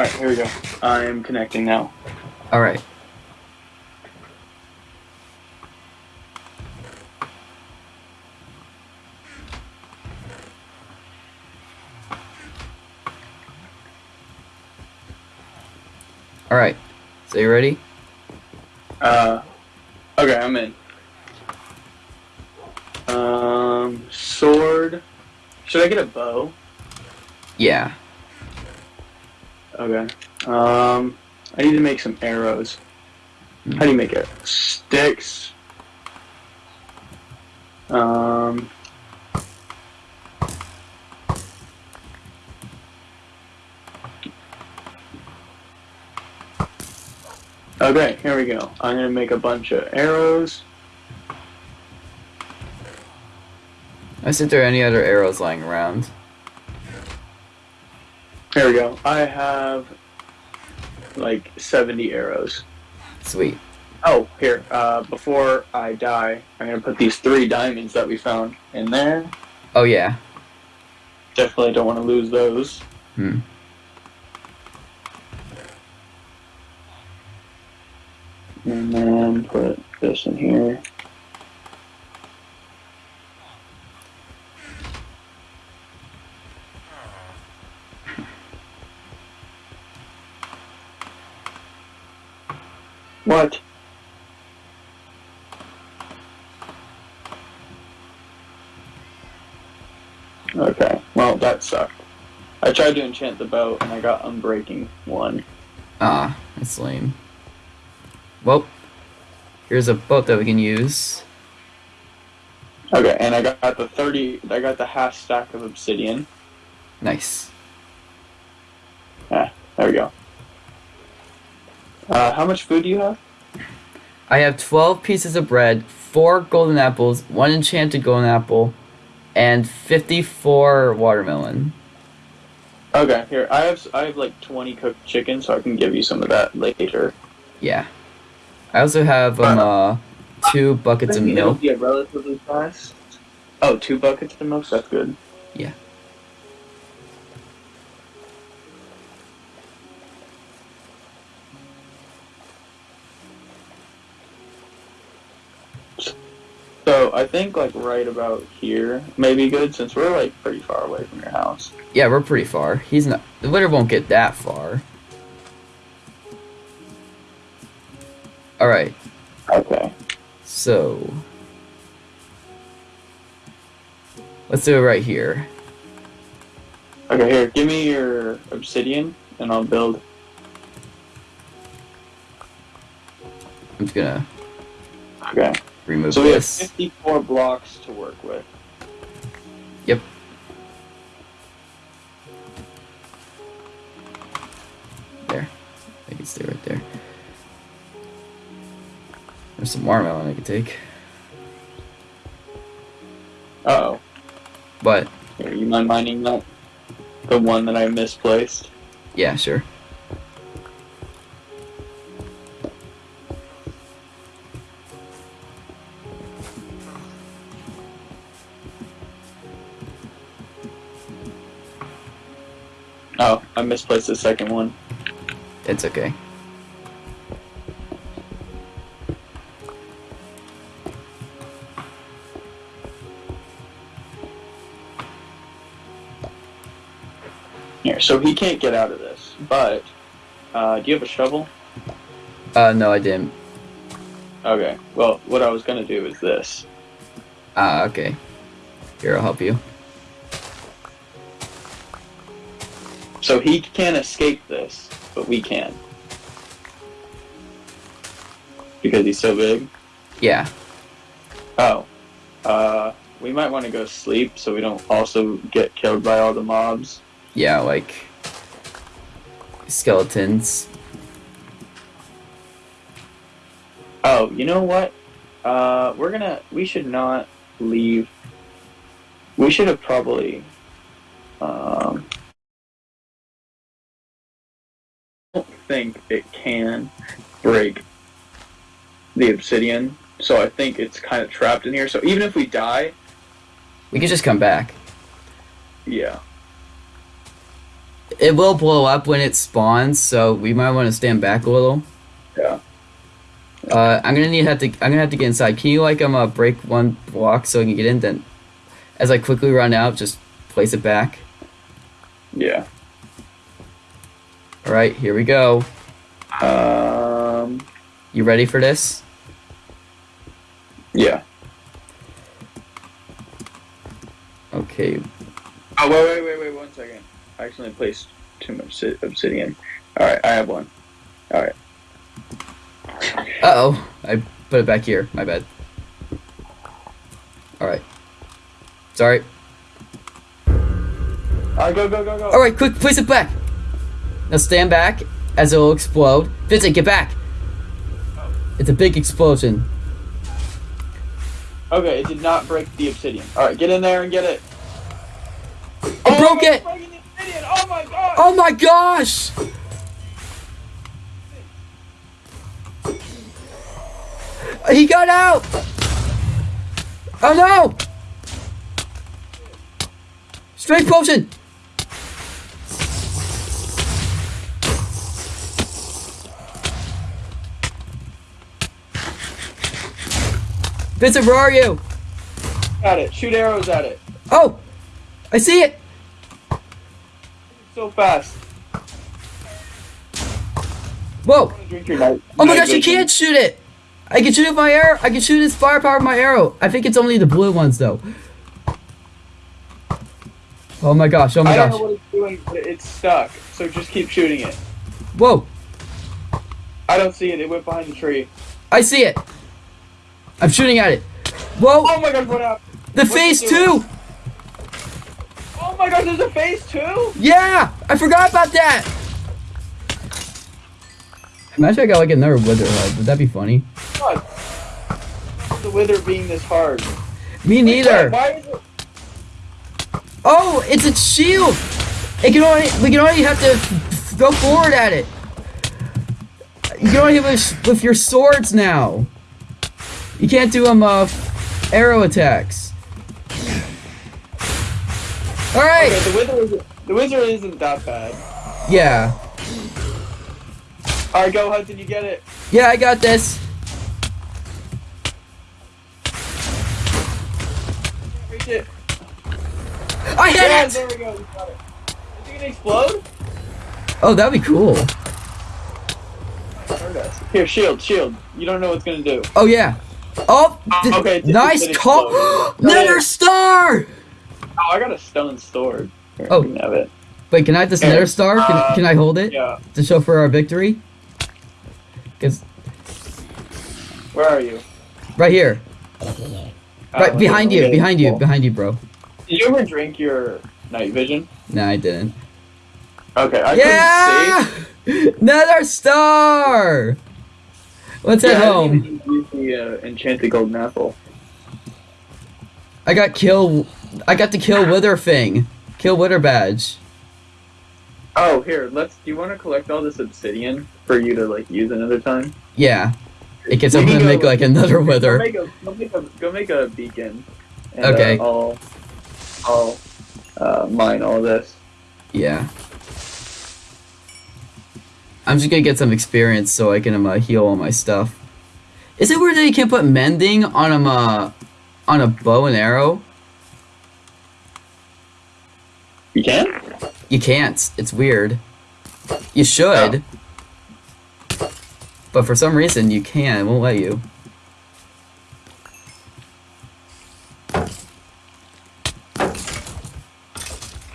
Alright, here we go. I'm connecting now. All right. All right. So you ready? Uh, okay, I'm in. Um, sword. Should I get a bow? Yeah. Okay. Um, I need to make some arrows. How do you make it? Sticks. Um. Okay, here we go. I'm gonna make a bunch of arrows. I see there any other arrows lying around. Here we go. I have like 70 arrows. Sweet. Oh, here. Uh, before I die, I'm gonna put these three diamonds that we found in there. Oh yeah. Definitely don't want to lose those. Hmm. And then put this in here. What? Okay, well that sucked. I tried to enchant the boat and I got unbreaking one. Ah, that's lame. Well, here's a boat that we can use. Okay, and I got the 30, I got the half stack of obsidian. Nice. Ah, There we go. Uh, how much food do you have? I have 12 pieces of bread, 4 golden apples, 1 enchanted golden apple, and 54 watermelon. Okay, here I have I have like 20 cooked chicken, so I can give you some of that later. Yeah. I also have um, uh, 2 buckets of milk. be a relatively fast. Oh, two buckets of milk. That's good. Yeah. So I think like right about here may be good since we're like pretty far away from your house. Yeah, we're pretty far. He's not. The winter won't get that far. Alright, Okay. so. Let's do it right here. Okay, here, give me your obsidian and I'll build. I'm just gonna Okay. Remove So we have 54 blocks to work with. Yep. There. I can stay right there. There's some watermelon I could take. Uh oh. But, Are you mind mining that? The one that I misplaced. yeah, sure. Oh, I misplaced the second one. It's okay. Here, so he can't get out of this. But, uh, do you have a shovel? Uh, no, I didn't. Okay. Well, what I was gonna do is this. Ah, okay. Here, I'll help you. So he can't escape this, but we can. Because he's so big. Yeah. Oh. Uh, we might want to go sleep so we don't also get killed by all the mobs. Yeah, like skeletons. Oh, you know what? Uh, we're gonna. We should not leave. We should have probably. Um, think it can break the obsidian, so I think it's kind of trapped in here. So even if we die, We can just come back. yeah. it will blow up when it spawns, so we might want to stand back a little. Yeah. Uh, I'm gonna need have to. I'm gonna have to get inside. Can you like um uh, break one block so I can get in? Then, as I quickly run out, just place it back. Yeah. All right, here we go. Um. You ready for this? Yeah. Okay. Oh wait, wait, wait, wait, one second. I accidentally placed too much obsidian. All right, I have one. All right. Uh oh, I put it back here. My bad. All right. Sorry. All right, go, go, go, go. All right, quick, place it back. Now stand back as it will explode. Vincent, get back. It's a big explosion. Okay, it did not break the obsidian. All right, get in there and get it. I oh, broke it. breaking the obsidian. Oh my god. Oh my gosh! He got out! Oh no! Strength potion! Vincent, where are you? Got it. Shoot arrows at it. Oh! I see it! So fast. Whoa! I'm gonna drink your night. Oh my gosh, you can't shoot it! I can shoot it with my arrow. I can shoot its firepower with my arrow. I think it's only the blue ones though. Oh my gosh, oh my I don't gosh. know what it's doing, but it's stuck. So just keep shooting it. Whoa, I don't see it. It went behind the tree. I see it. I'm shooting at it. Whoa, Oh my god, what happened? the what's it phase two! Oh my god, there's a phase two? Yeah, I forgot about that. Imagine I got like another wither head. Would that be funny? God. The wither being this hard. Me neither. Why is it? Oh, it's a shield. It can only we can only have to go forward at it. You can only hit with, with your swords now. You can't do um uh, arrow attacks. All right. Okay, the wither isn't. The wizard isn't that bad. Yeah. All right, go Hudson. You get it. Yeah, I got this. Reach it. I hit it. there we go. We got it. Is it gonna explode? Oh, that'd be cool. Here, shield, shield. You don't know what's gonna do. Oh yeah. Oh, th- okay, nice call. Nether star. Oh, I got a stone sword. Here, Oh. You have it. Wait, can I have this nether star? Can, Uh, can I hold it Yeah. to show for our victory? Cause Where are you? right here, right Oh, behind you, behind you, cool. behind you, bro. Did you ever drink your night vision? Nah, I didn't. Okay, I yeah, nether star. Let's head. Yeah, I home. use the uh, enchanted golden apple. I got kill. I got to kill Wither Thing. Kill Wither badge. Oh, here. Let's. Do you want to collect all this obsidian for you to like use another time? Yeah, it gets up to make like another Go Wither. make a go make a, go make a beacon. And, Okay. Uh, I'll I'll uh, mine all this. Yeah. I'm just gonna get some experience so I can um, uh, heal all my stuff. Is it weird that you can't put mending on um, uh, on a bow and arrow? You can't? You can't. It's weird. You should. But for some reason you can. It won't let you. All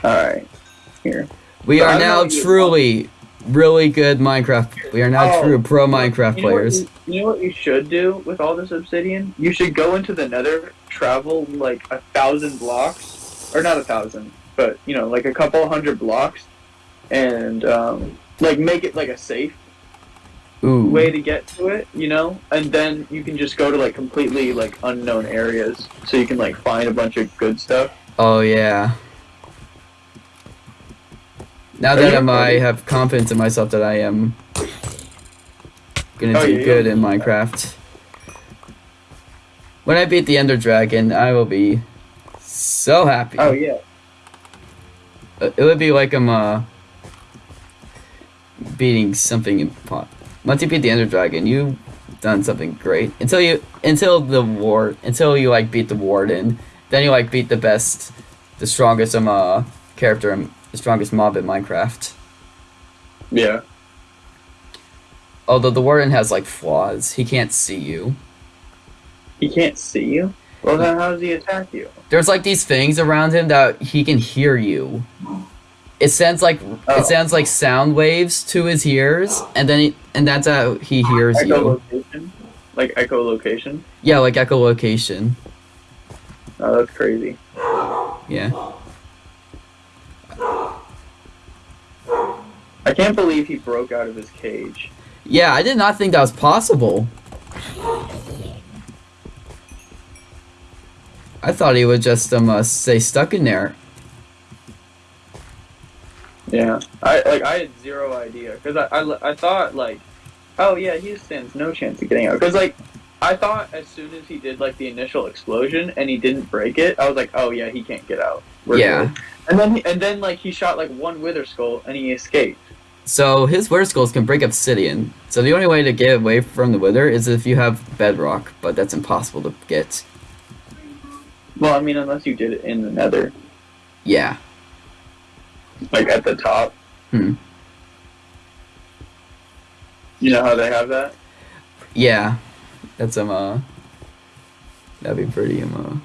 right. Here. We So are now truly really good Minecraft. We are now Oh, true pro Minecraft You know, players. you, you know what you should do with all this obsidian? You should go into the Nether, travel like a thousand blocks, or not a thousand, but you know, like a couple hundred blocks, and um, like make it like a safe Ooh. way to get to it, you know, and then you can just go to like completely like unknown areas, so you can like find a bunch of good stuff. Oh yeah. Now that I'm, I have confidence in myself that I am gonna Oh, do yeah, good yeah. in Minecraft. When I beat the Ender Dragon, I will be so happy. Oh yeah, Uh, It would be like I'm uh beating something impo- once you beat the Ender Dragon, you've done something great. Until you until the war until you like beat the Warden, then you like beat the best, the strongest um uh character, in- the strongest mob in Minecraft. Yeah. Although the Warden has like flaws, he can't see you. He can't see you. Well, then how does he attack you? There's like these things around him that he can hear you. It sends like Oh. it sounds like sound waves to his ears, and then he, and that's how he hears you. Like echolocation. Yeah, like echolocation. Oh, that's crazy. Yeah. I can't believe he broke out of his cage. Yeah, I did not think that was possible. I thought he would just um uh, stay stuck in there. Yeah. I like I had zero idea because I, I I thought like, oh yeah, he stands no chance of getting out because like. I thought as soon as he did like the initial explosion and he didn't break it, I was like, "Oh yeah, he can't get out." We're Yeah. good. And then he, and then like he shot like one wither skull and he escaped. So his wither skulls can break obsidian. So the only way to get away from the wither is if you have bedrock, but that's impossible to get. Well, I mean, unless you did it in the Nether, Yeah. like at the top. Hmm. You know how they have that? Yeah. That's um uh that'd be pretty um uh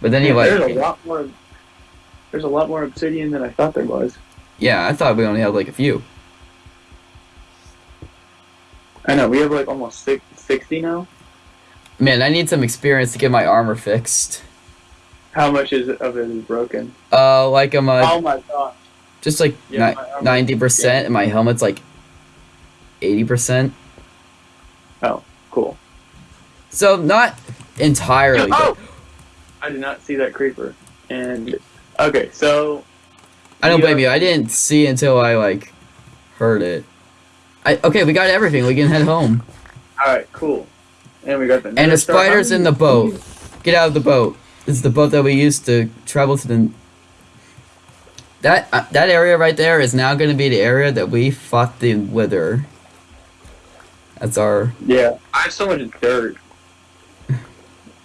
But then you there's a lot more. There's a lot more obsidian than I thought there was. Yeah, I thought we only had like a few. I know we have like almost six, 60 now. Man, I need some experience to get my armor fixed. How much is it, of it is broken? Uh like um uh, oh my gosh! just like Yeah, my ninety percent and my helmet's like eighty percent. Oh, cool. So not entirely Oh! I did not see that creeper. And okay, so I don't blame you. I didn't see until I like heard it. I okay, we got everything. We can head home. all right, cool. And we got the And the spider's in the boat. Get out of the boat. It's the boat that we used to travel to the. That uh, that area right there is now going to be the area that we fought the wither. That's our Yeah, I have so much dirt.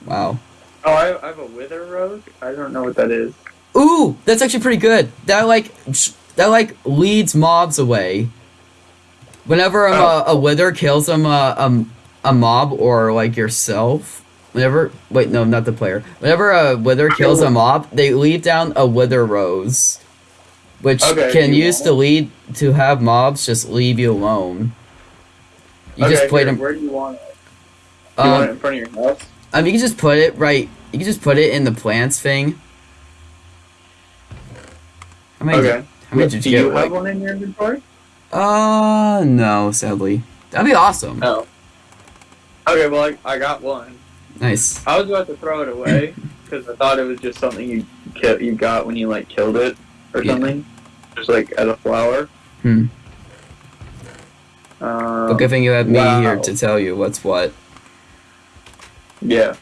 wow. Oh, I, I have a wither rose. I don't know what that is. Ooh, that's actually pretty good. That like that like leads mobs away. Whenever um, Oh. a, a wither kills um, a, um, a mob or like yourself, whenever wait no not the player. Whenever a wither kills a mob, they leave down a wither rose, which Okay, can use want- to lead to have mobs just leave you alone. You okay, just put them. Where do you want it? Do you want it Um, in front of your house? I mean, you can just put it right. You can just put it in the plants thing. How many? Okay. How many Do did you you get? have Like, one in your inventory? uh, no, sadly. That'd be awesome. No. Okay, well, I, I got one. Nice. I was about to throw it away because I thought it was just something you ki- you got when you like killed it or Yeah. something, just like as a flower. Hmm. Um, But good thing you had me wow. here to tell you what's what. Yeah.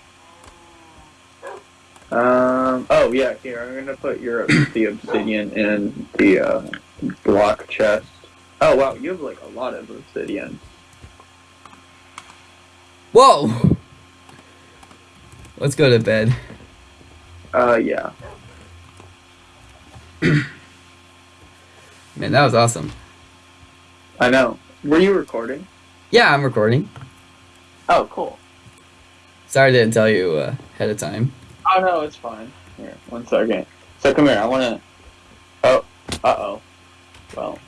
Um. Oh yeah. Here, I'm gonna put your the obsidian in the uh, block chest. Oh wow, you have like a lot of obsidian. Whoa! Let's go to bed. Uh. Yeah. Man, that was awesome. I know. Were you recording? Yeah, I'm recording. Oh, cool. Sorry I didn't tell you uh, ahead of time. Oh no, it's fine. Here, one second. So come here. I wanna. Oh. Uh oh. Well,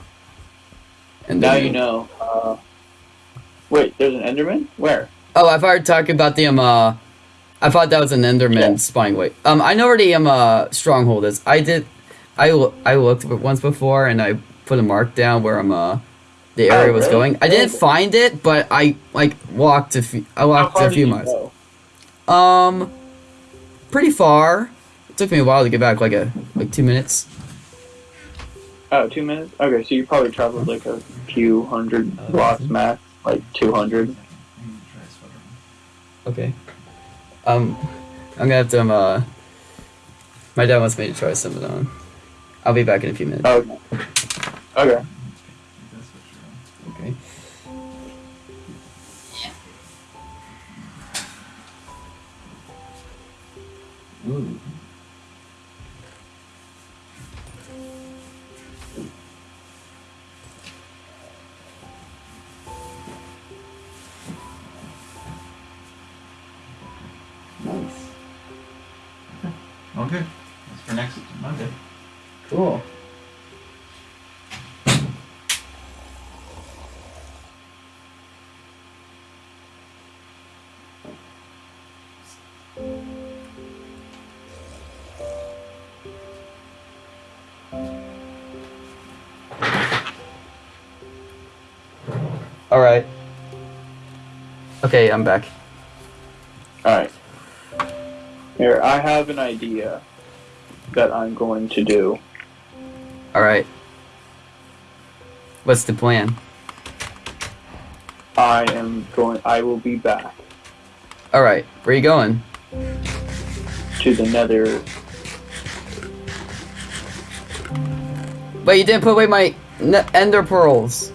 And now you know. Uh. Wait, there's an Enderman. Where? Oh, I've already talked about the um. Uh, I thought that was an Enderman Yeah. spawning. Wait, um, I know where the um uh, stronghold is. I did, I I looked once before and I put a mark down where um uh, the Oh, area was going. I didn't Oh. find it, but I like walked a few. I walked a few miles. go? Um, pretty far. It took me a while to get back, like a like two minutes. Oh, two minutes. Okay, so you probably traveled like a few hundred blocks max, like two hundred. Okay. Um, I'm gonna have to um uh. My dad wants me to try some of them. I'll be back in a few minutes. Okay. Okay. Ooh. Nice. Okay. That's for next Monday. Cool. All right. Okay, I'm back. Alright. Here, I have an idea that I'm going to do. All right. What's the plan? I am going I will be back All right. Where are you going? to the nether Wait, you didn't put away my ender pearls.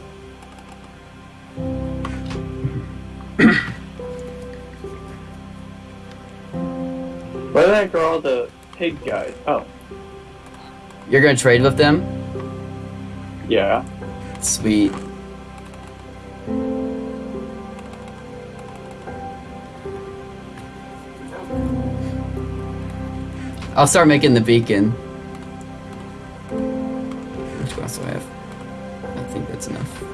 Where the heck are all the pig guys? Oh, You're gonna trade with them? yeah. Sweet. I'll start making the beacon. Which glass do I have? I think that's enough.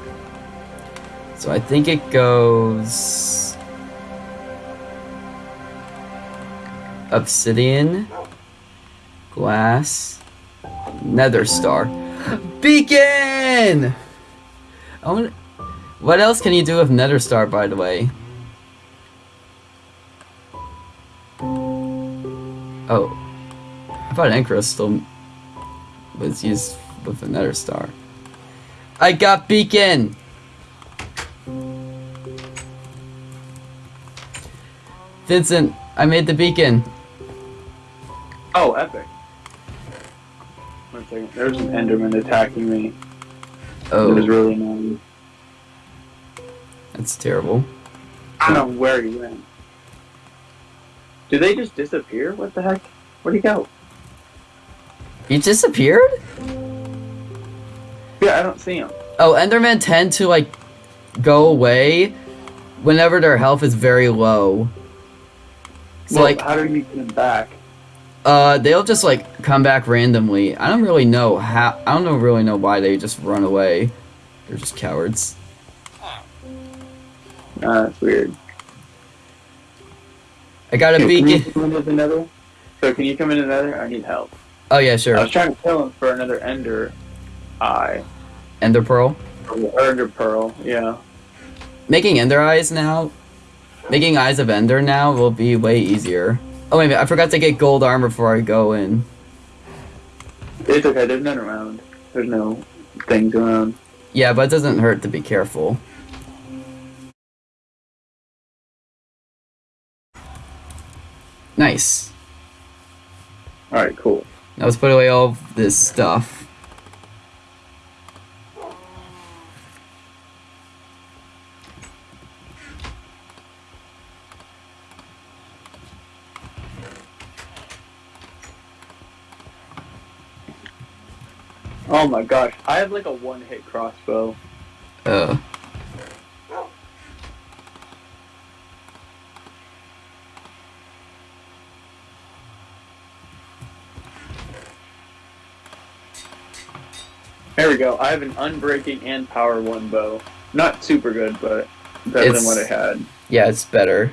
So I think it goes obsidian, glass, nether star. Beacon! I want what else can you do with nether star by the way? Oh. I thought end crystal was used with a nether star. I got beacon! Vincent, I made the beacon. Oh, epic. One second. There's an Enderman attacking me. Oh. It was Oh, really annoying. that's terrible. I don't know where he went. Did they just disappear? What the heck? Where'd he go? He disappeared? Yeah, I don't see him. Oh, Endermen tend to like go away whenever their health is very low. So well, like how do you get him back? Uh they'll just like come back randomly. I don't really know how I don't really know why they just run away. They're just cowards. Uh, that's weird. I got a Can you beacon. come into nether? So can you come in another? I need help. Oh yeah, sure. I was trying to kill him for another ender eye. Ender pearl. Or ender pearl, yeah. Making ender eyes now. Making eyes of ender now will be way easier. Oh wait a minute, I forgot to get gold armor before I go in. It's okay, there's none around. There's no things around. Yeah, but it doesn't hurt to be careful. Nice. Alright, cool. Now let's put away all this stuff. Oh my gosh, I have like a one hit crossbow. Uh. There we go. I have an unbreaking and power one bow. Not super good, but better It's- than what I had. Yeah, it's better.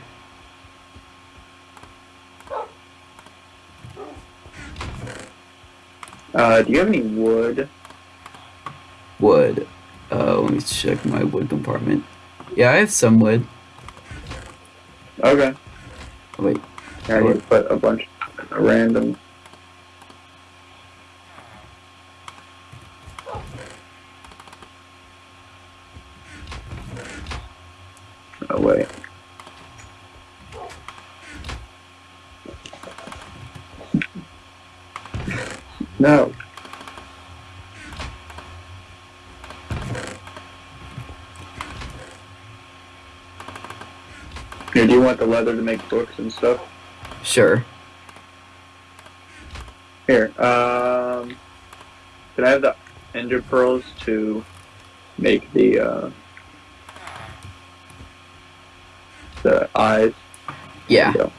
Uh, do you have any wood? Wood. Uh, let me check my wood compartment. Yeah, I have some wood. Okay. Oh, wait. I need to put a bunch of random. Oh wait. No. You want the leather to make books and stuff? Sure. Here, um, can I have the ender pearls to make the uh, the eyes? Yeah. There you go.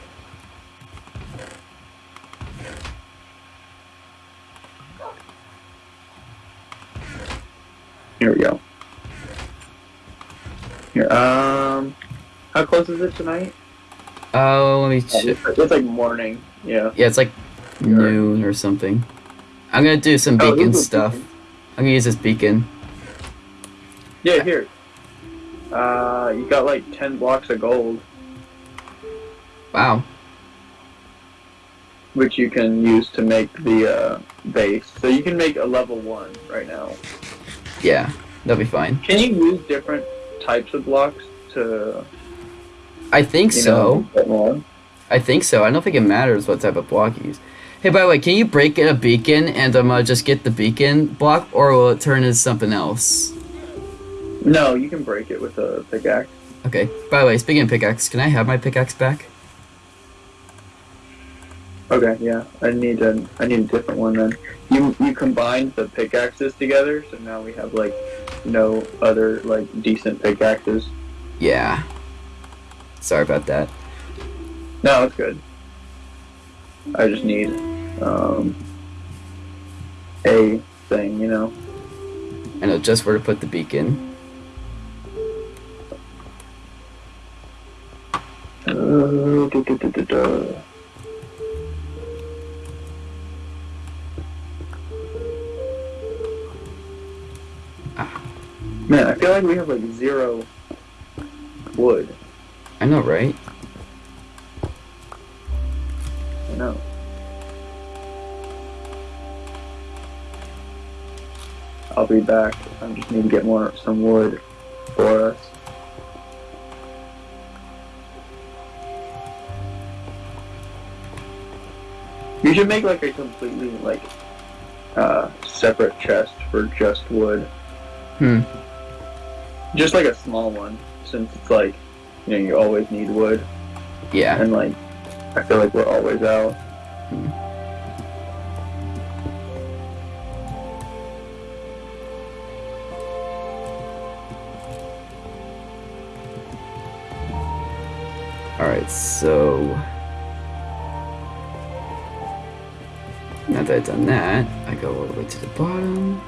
Here we go. Here, um, how close is it tonight? Oh, let me Oh, check. It's, it's like morning. Yeah. Yeah, it's like noon or something. I'm gonna do some Oh, beacon is stuff. beacon. I'm gonna use this beacon. Yeah, here. Uh, you got like ten blocks of gold, Wow. which you can use to make the uh, base. So you can make a level one right now. Yeah, that'll be fine. Can you use different types of blocks to? I think You so. know. I think so. I don't think it matters what type of block you use. Hey, by the way, can you break a beacon and um, uh, just get the beacon block, or will it turn into something else? No, you can break it with a pickaxe. Okay. By the way, speaking of pickaxe, can I have my pickaxe back? Okay, yeah. I need a I need a different one then. You you combined the pickaxes together, so now we have like no other like decent pickaxes. Yeah. Sorry about that. No, it's good. I just need um a thing, you know. I know just where to put the beacon. Uh, du- du- du- du. Man, I feel like we have like zero wood. I know, right? I know. I'll be back. I just need to get more some wood for us. You should make like a completely like uh, separate chest for just wood. Hmm. Just like a small one, since it's like you know you always need wood, Yeah. and like I feel like we're always out. Alright, so. Now that I've done that, I go all the way to the bottom.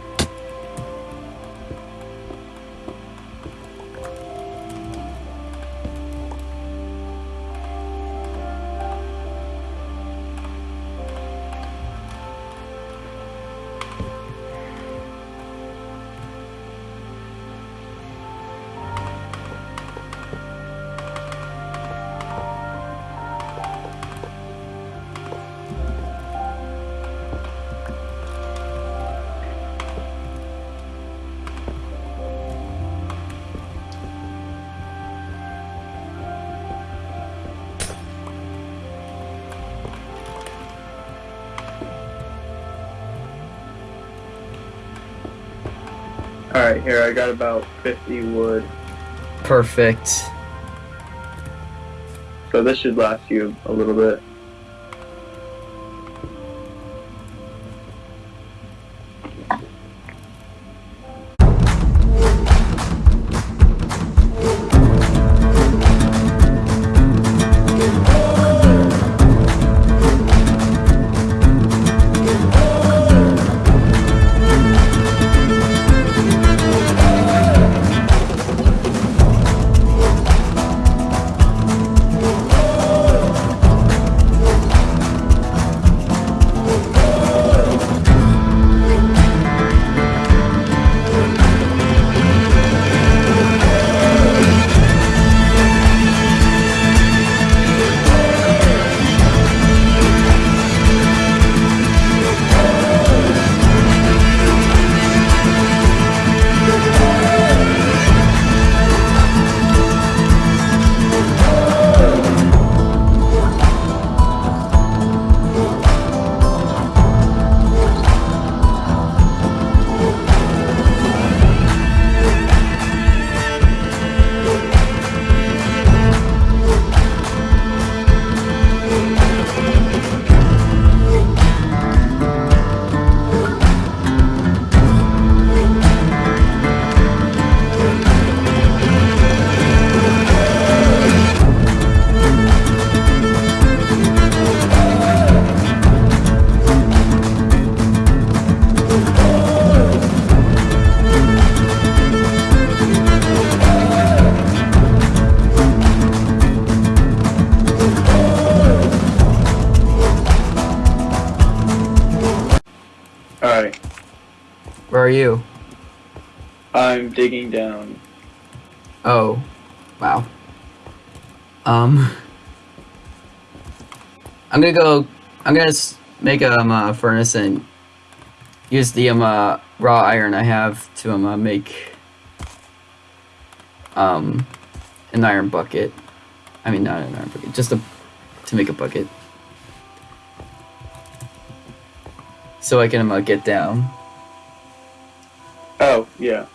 Alright, here I got about 50 wood. Perfect. So this should last you a little bit. Digging down. Oh, wow. Um, I'm gonna go. I'm gonna make a um, uh, furnace and use the um, uh, raw iron I have to um, uh, make um an iron bucket. I mean, not an iron bucket, just a to make a bucket. So I can um, uh, get down. Oh, yeah.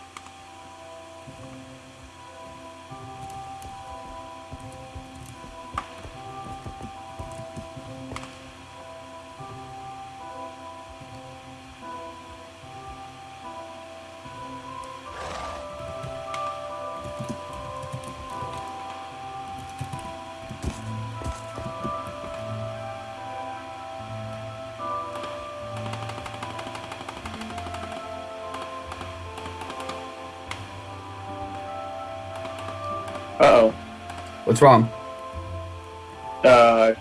What's wrong? Uh,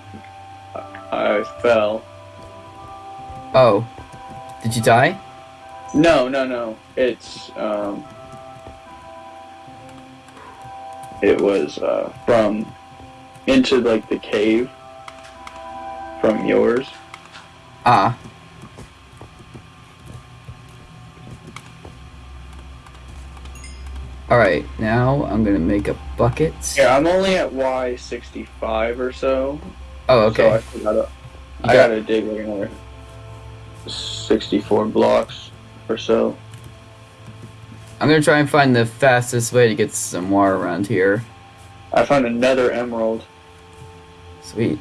I fell. Oh, did you die? No, no, no. It's, um. It was, uh, from into, like, the cave from yours. Ah. Alright, now I'm gonna make a bucket. Yeah, I'm only at Y65 or so. Oh, So I okay. gotta, I got- gotta dig like another 64 blocks or so. I'm gonna try and find the fastest way to get some water around here. I found another emerald. Sweet.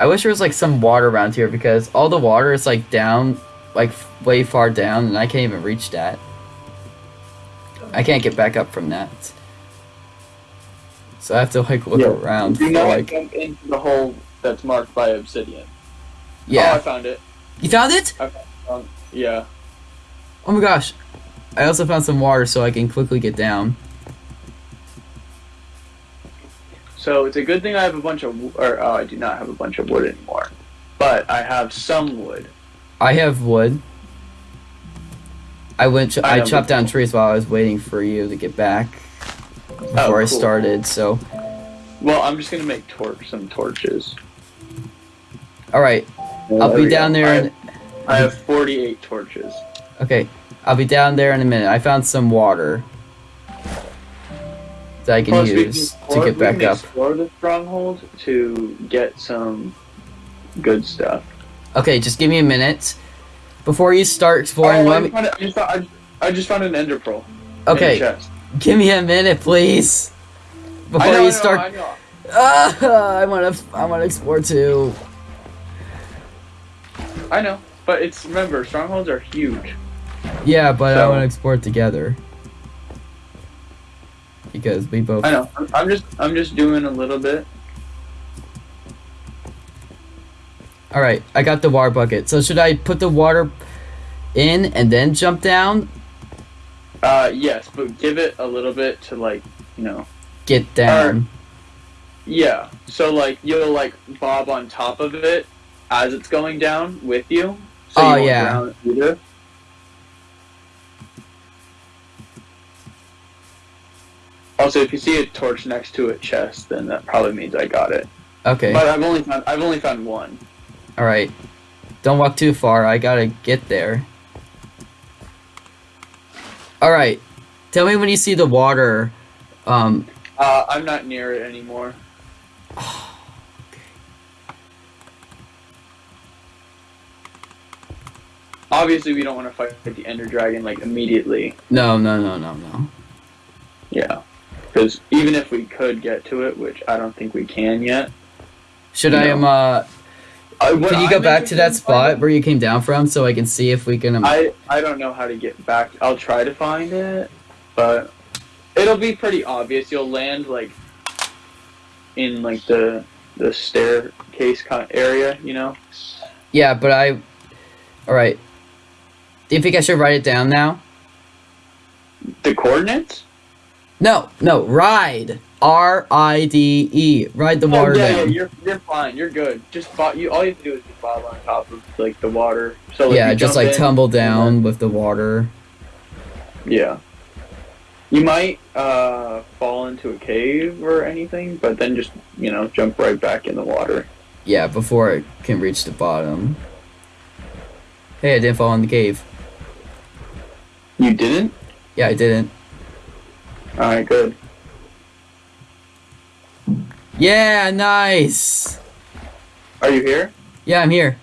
I wish there was like some water around here because all the water is like down, like way far down, and I can't even reach that. I can't get back up from that. So I have to like look Yeah. around Do for not like. jump into the hole that's marked by obsidian. Oh, I found it. You found it? Um, yeah. Oh my gosh. I also found some water so I can quickly get down. So it's a good thing I have a bunch of, or oh, I do not have a bunch of wood anymore, but I have some wood. I have wood. I went. Ch- I I chopped down trees while I was waiting for you to get back before Oh, I started. So, Well, I'm just gonna make torch some torches. all right, I'll be down go. there. I In, have, I have 48 torches. okay, I'll be down there in a minute. I found some water that I can Plus, use can to explore- get we back can up. Explore the stronghold to get some good stuff. Okay, just give me a minute before you start exploring. oh, I, me, just found, I, just found, I, just- I just found an ender pearl. okay, give me a minute, please. Before I know, I you know, start. I. Ah, I want to. I want to explore too. I know, but it's remember strongholds are huge. Yeah, but I want to explore together. Because we both. I know. I'm, I'm just I'm just doing a little bit. Alright, I got the water bucket. So should I put the water in and then jump down? Uh, yes, but give it a little bit to like you know. Get down. Yeah. So like you'll like bob on top of it as it's going down with you. So Oh, you yeah. either. Also, if you see a torch next to a chest, then that probably means I got it. Okay. But I've only found I've only found one. Alright. Don't walk too far. I gotta get there. Alright. Tell me when you see the water. Um, Uh, I'm not near it anymore. Obviously, we don't want to fight the Ender Dragon like immediately. no, no, no, no, no. Yeah, because even if we could get to it, which I don't think we can yet. Should I, No. um, uh, I, can you I'm go back to that spot where you came down from so I can see if we can, um, I I don't know how to get back. I'll try to find it, but it'll be pretty obvious. You'll land like in like the the staircase kind of area, you know. yeah, but I, alright. Do you think I should write it down now? The coordinates? No, no, ride. R I D E. Ride the Oh, water yeah, yeah, down. you're you're fine. You're good. Just you. All you have to do is just bob on top of like the water. So like, yeah, just like in, tumble down with the water. yeah. You might uh, fall into a cave or anything, but then just you know jump right back in the water. Yeah, before it can reach the bottom. Hey, I didn't fall in the cave. You didn't? Yeah, I didn't. All right, good. Yeah, nice. Are you here? Yeah, I'm here.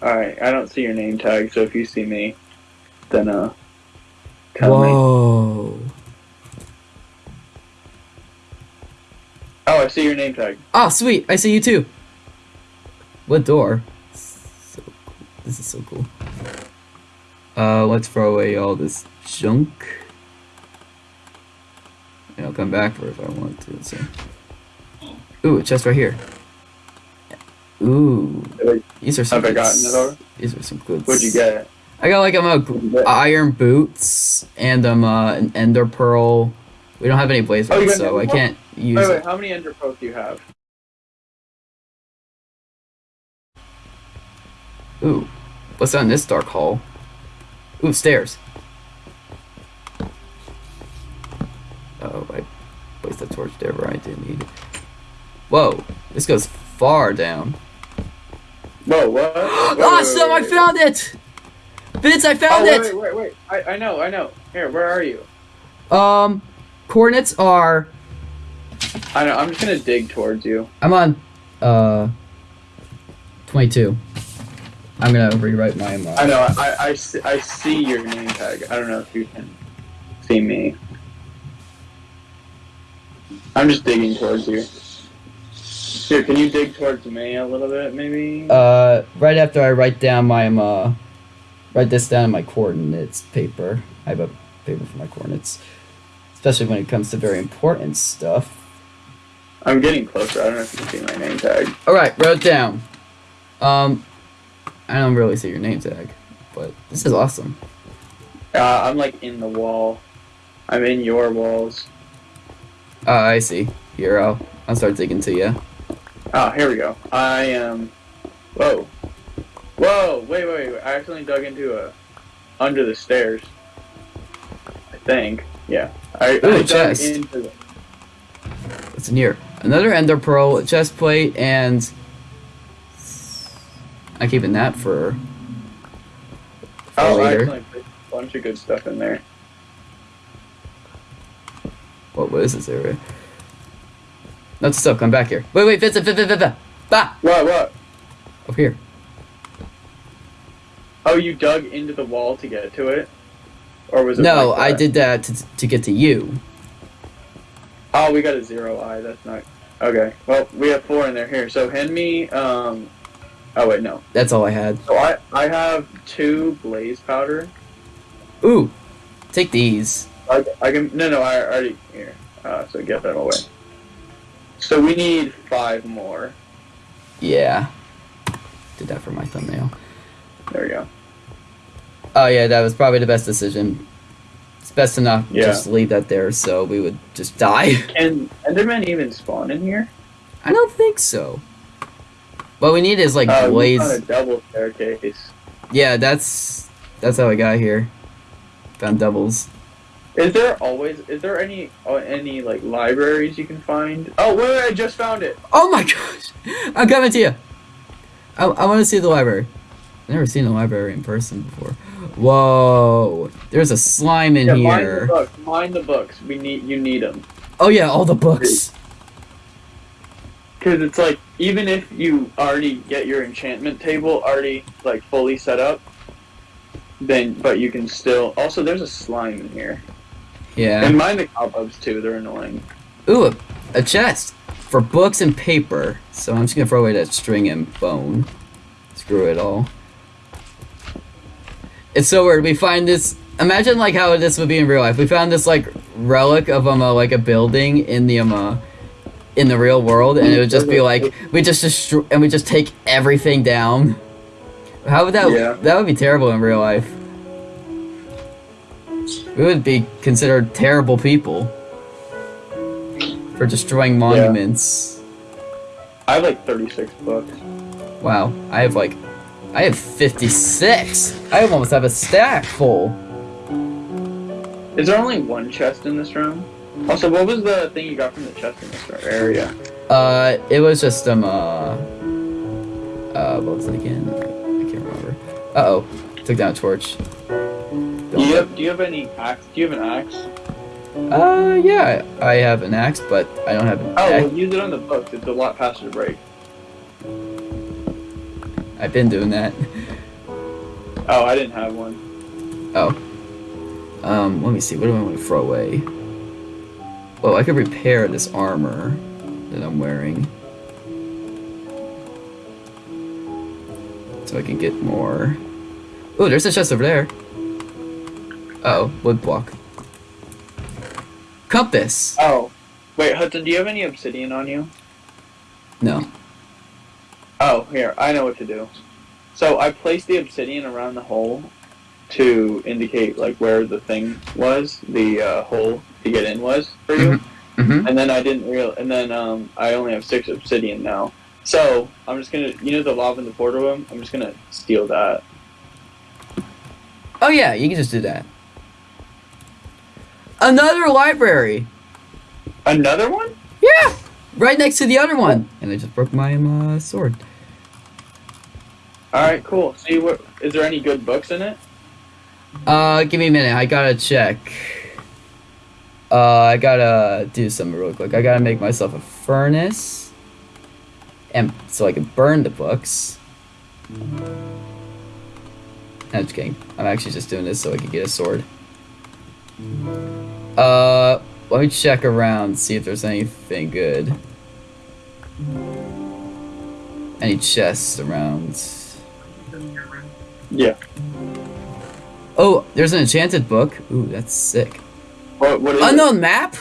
All right. I don't see your name tag, so if you see me, then uh, tell me. Whoa. Oh, I see your name tag. Oh, sweet. I see you too. What door? So cool. This is so cool. Uh, let's throw away all this junk. And I'll come back for it if I want to. So. Ooh, a chest right here. Ooh, these are some. Have I gotten it over? These are some good. What'd you get? I got like um, a What'd you get? iron boots and um uh, an ender pearl. We don't have any blaze Oh, so I can't use. Wait, it. wait. How many ender pearls do you have? Ooh, what's on this dark hall? Ooh, stairs. Oh, I placed the torch there where I didn't need it. Whoa, this goes far down. Whoa, what? Wait, wait, awesome, wait, I found it! Vince, I Oh, found wait, it! wait, wait, wait. I, I know, I know. Here, where are you? Um, coordinates are. I know. I'm just gonna dig towards you. I'm on, uh, 22. I'm gonna rewrite my. Uh, I know. I, I, see, I see your name tag. I don't know if you can see me. I'm just digging towards you. Here, can you dig towards me a little bit, maybe? Uh, right after I write down my um, uh, write this down in my coordinates paper. I have a paper for my coordinates, especially when it comes to very important stuff. I'm getting closer. I don't know if you can see my name tag. All right, wrote down. Um, I don't really see your name tag, but this is awesome. Uh, I'm like in the wall. I'm in your walls. Uh, I see. Here, I'll start digging to you. Oh, here we go. I am. Whoa. Whoa! Wait, wait, wait! I accidentally dug into a under the stairs. I think. Yeah. I, Ooh, I chest. into the. What's in here? Another ender pearl, chest plate, and I'm keeping that for. for Oh, I later. accidentally put a bunch of good stuff in there. What what is this area? No, stop. Come back here. Wait, wait, Vincent, Vincent, Vincent. Bah! What? What? Over here. Oh, you dug into the wall to get to it, or was it? No, like I did that to, to get to you. Oh, we got a zero eye. That's not. Okay. Well, we have four in there here. So hand me. Um. Oh wait, no. That's all I had. So I I have two blaze powder. Ooh, take these. I, I can no no I already here. Uh, so get that away. So we need five more. Yeah. Did that for my thumbnail. There we go. Oh yeah, that was probably the best decision. It's best to not Yeah. just leave that there, so we would just die. Can Enderman even spawn in here? I don't think so. What we need is like Uh, we blaze. found a double staircase. Yeah, that's that's how I got here. Found doubles. Is there always is there any uh, any like libraries you can find? Oh wait, wait I just found it. Oh my gosh! I'm coming to you. I, I want to see the library. I've never seen a library in person before. Whoa! There's a slime in yeah, mind the here. books. Mind the books. We need you need them Oh yeah, all the books. because it's like even if you already get your enchantment table already like fully set up, then but you can still. Also, there's a slime in here. Yeah. And mind the cobwebs too. They're annoying. Ooh, a, a chest for books and paper. So I'm just gonna throw away that string and bone. Screw it all. It's so weird. We find this. Imagine like how this would be in real life. We found this like relic of um uh, like a building in the um uh, in the real world, and it would just be like we just destroy and we just take everything down. How would that? Yeah. That would be terrible in real life. We would be considered terrible people. for destroying monuments. I have like 36 books. Wow, I have like, I have 56. I almost have a stack full. Is there only one chest in this room? Also, what was the thing you got from the chest in this area? Uh, it was just um uh, uh what was it again? I can't remember. Uh oh, took down a torch. Do you have Do you have any axe? Do you have an axe? Uh, yeah, I have an axe, but I don't have an Oh, axe. well, use it on the books. It's a lot faster to break. I've been doing that. Oh, I didn't have one. Um, let me see. What do I want to throw away? Well, I could repair this armor that I'm wearing. So I can get more. Oh, there's a chest over there. Uh oh, wood block. Compass. Oh, wait, Hudson. Do you have any obsidian on you? No. Oh, here. I know what to do. So I placed the obsidian around the hole to indicate like where the thing was, the uh, hole to get in was for you. Mm-hmm. And then I didn't real, and then um, I only have six obsidian now. So I'm just gonna, you know, the lava in the portal room. I'm just gonna steal that. Oh yeah, you can just do that. Another library. Another one? Yeah, right next to the other one. And I just broke my um, uh, sword. All right, cool. See what? Is there any good books in it? Uh, give me a minute. I gotta check. Uh, I gotta do something real quick. I gotta make myself a furnace, and so I can burn the books. I'm just kidding. I'm actually just doing this so I can get a sword. Uh, let me check around, see if there's anything good. Any chests around? Yeah. Oh, there's an enchanted book. Ooh, that's sick. What? What is it? Unknown map?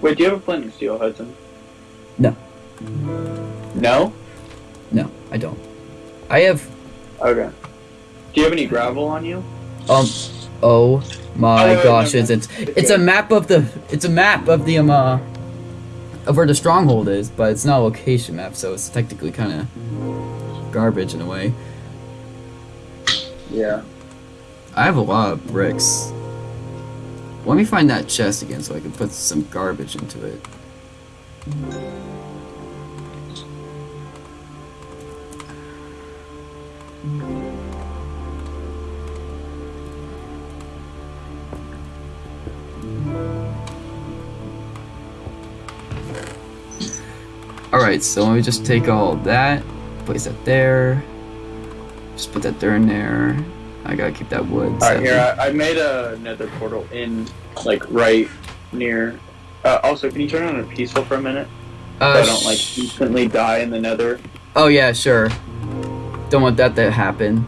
Wait, do you have a flint and steel, Hudson? No. No. No, I don't. I have Okay. Do you have any gravel on you? Um. Oh my Oh, gosh! It's it's a map of the it's a map of the um uh, of where the stronghold is, but it's not a location map, so it's technically kind of garbage in a way. Yeah. I have a lot of bricks. Let me find that chest again so I can put some garbage into it. Alright, so let me just take all that, place that there, just put that there and there. I gotta keep that wood. All right, separate. here I, I made a nether portal in like right near. Uh, also, can you turn on a peaceful for a minute? So Uh, I don't like instantly die in the nether. Oh yeah, sure. Don't want that to happen.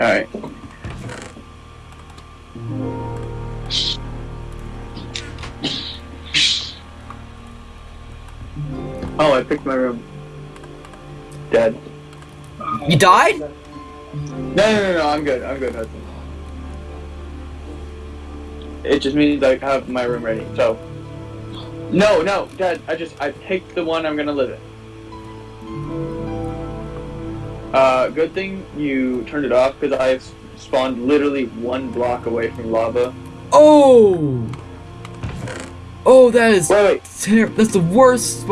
All Oh, I picked my room. Dead. You died? No, no, no, no. I'm good. I'm good, Hudson. It just means I have my room ready. So. No, no, Dad. I just I picked the one I'm gonna live in. Uh, good thing you turned it off because I've spawned literally one block away from lava. Oh! Oh, that is Wait, wait. ter- That's the worst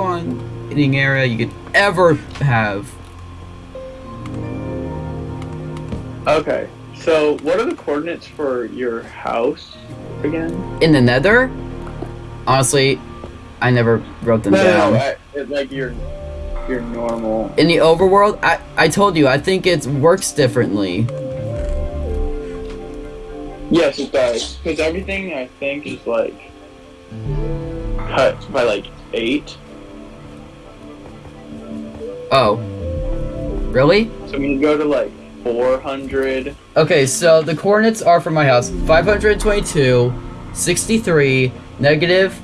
spawning area you could ever have. Okay. So, what are the coordinates for your house again? In the Nether? Honestly, I never wrote them No, down. no, no. I, it, like your your normal. In the overworld, I I told you I think it works differently. Yes, it does. Because everything I think is like cut by like eight. Oh. Really? So when you go to like 400, Okay, so the coordinates are for my house 522, 63, negative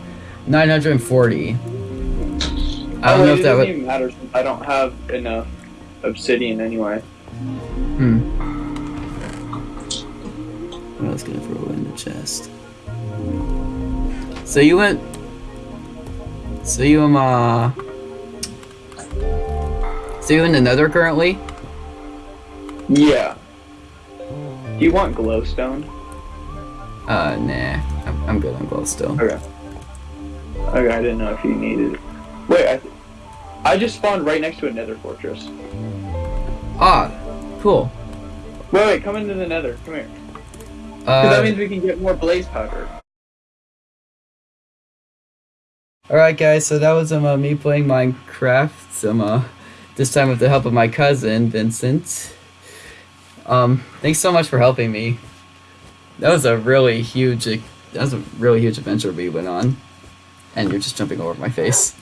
940. I don't oh, know if that doesn't would. even matter since I don't have enough obsidian anyway. Hmm. What else can I throw in the chest? So you went. So you um uh. You in currently? Yeah. Do you want glowstone? Uh, nah. I'm, I'm good on glowstone. Okay. Okay, I didn't know if you needed it. Wait, I, th- I just spawned right next to a nether fortress. Ah, cool. Wait, wait, come into the nether. Come here. Because that Uh, means we can get more blaze powder. Alright guys, so that was um, uh, me playing Minecraft, some, uh, this time with the help of my cousin, Vincent. Um, thanks so much for helping me. That was a really huge, that was a really huge adventure we went on. And you're just jumping over my face.